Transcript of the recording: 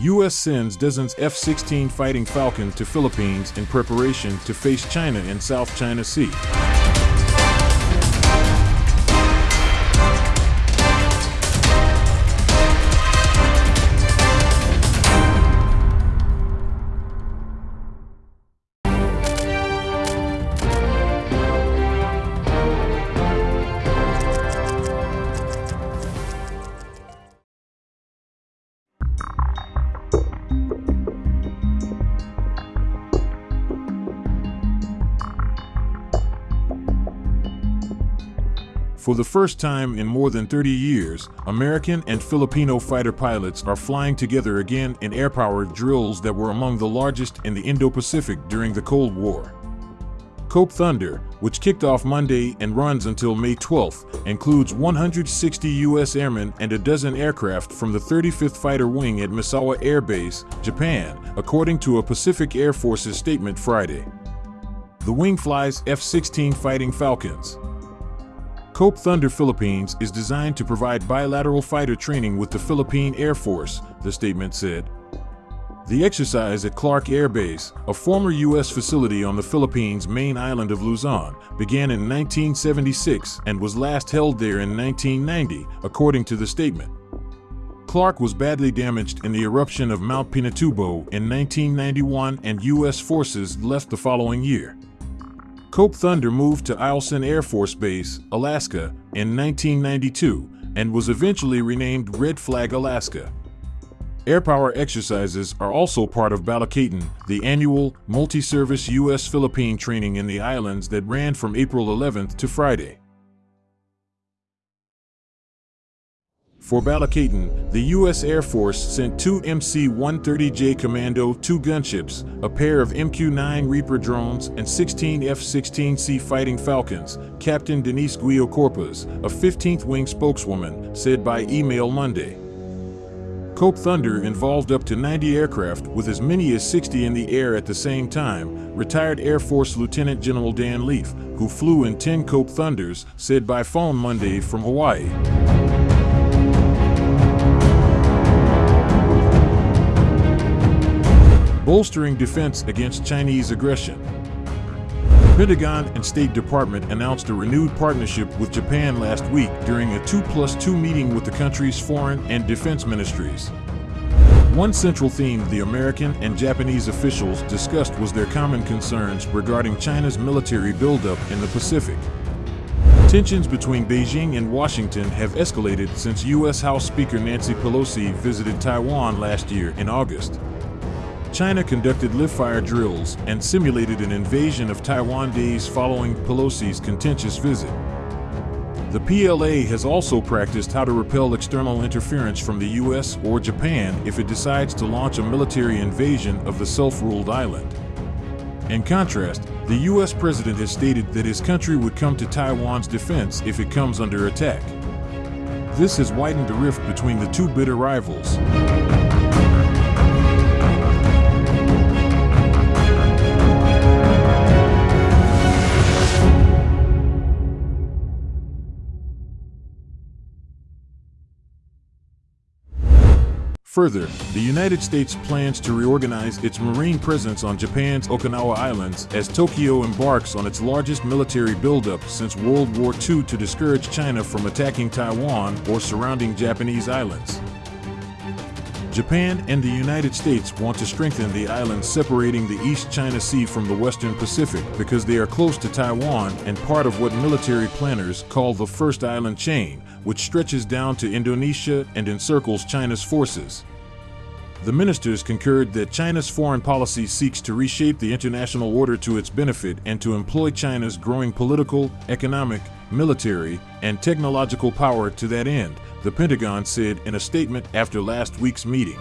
U.S. sends dozens F-16 Fighting Falcon to Philippines in preparation to face China in South China Sea. For the first time in more than 30 years, American and Filipino fighter pilots are flying together again in air powered drills that were among the largest in the Indo Pacific during the Cold War. Cope Thunder, which kicked off Monday and runs until May 12th, includes 160 U.S. airmen and a dozen aircraft from the 35th Fighter Wing at Misawa Air Base, Japan, according to a Pacific Air Force's statement Friday. The wing flies F 16 Fighting Falcons. Cope Thunder Philippines is designed to provide bilateral fighter training with the Philippine Air Force, the statement said. The exercise at Clark Air Base, a former U.S. facility on the Philippines' main island of Luzon, began in 1976 and was last held there in 1990, according to the statement. Clark was badly damaged in the eruption of Mount Pinatubo in 1991 and U.S. forces left the following year. Cope Thunder moved to Eielson Air Force Base, Alaska, in 1992 and was eventually renamed Red Flag Alaska. Air power exercises are also part of Balikatan, the annual, multi-service U.S.-Philippine training in the islands that ran from April 11th to Friday. For Balikatan, the U.S. Air Force sent two MC-130J Commando two gunships, a pair of MQ-9 Reaper drones, and 16 F-16C Fighting Falcons, Captain Denise Guio Corpus, a 15th Wing spokeswoman, said by email Monday. Cope Thunder involved up to 90 aircraft with as many as 60 in the air at the same time, retired Air Force Lieutenant General Dan Leaf, who flew in 10 Cope Thunders, said by phone Monday from Hawaii. Bolstering defense against Chinese aggression. Pentagon and State Department announced a renewed partnership with Japan last week during a 2 plus 2 meeting with the country's foreign and defense ministries. One central theme the American and Japanese officials discussed was their common concerns regarding China's military buildup in the Pacific. Tensions between Beijing and Washington have escalated since U.S. House Speaker Nancy Pelosi visited Taiwan last year in August. China conducted live-fire drills and simulated an invasion of Taiwan days following Pelosi's contentious visit. The PLA has also practiced how to repel external interference from the US or Japan if it decides to launch a military invasion of the self-ruled island. In contrast, the US president has stated that his country would come to Taiwan's defense if it comes under attack. This has widened the rift between the two bitter rivals. Further, the United States plans to reorganize its marine presence on Japan's Okinawa Islands as Tokyo embarks on its largest military buildup since World War II to discourage China from attacking Taiwan or surrounding Japanese islands. Japan and the United States want to strengthen the islands separating the East China Sea from the Western Pacific because they are close to Taiwan and part of what military planners call the First Island Chain, which stretches down to Indonesia and encircles China's forces. The ministers concurred that China's foreign policy seeks to reshape the international order to its benefit and to employ China's growing political, economic, military, and technological power to that end, the Pentagon said in a statement after last week's meeting.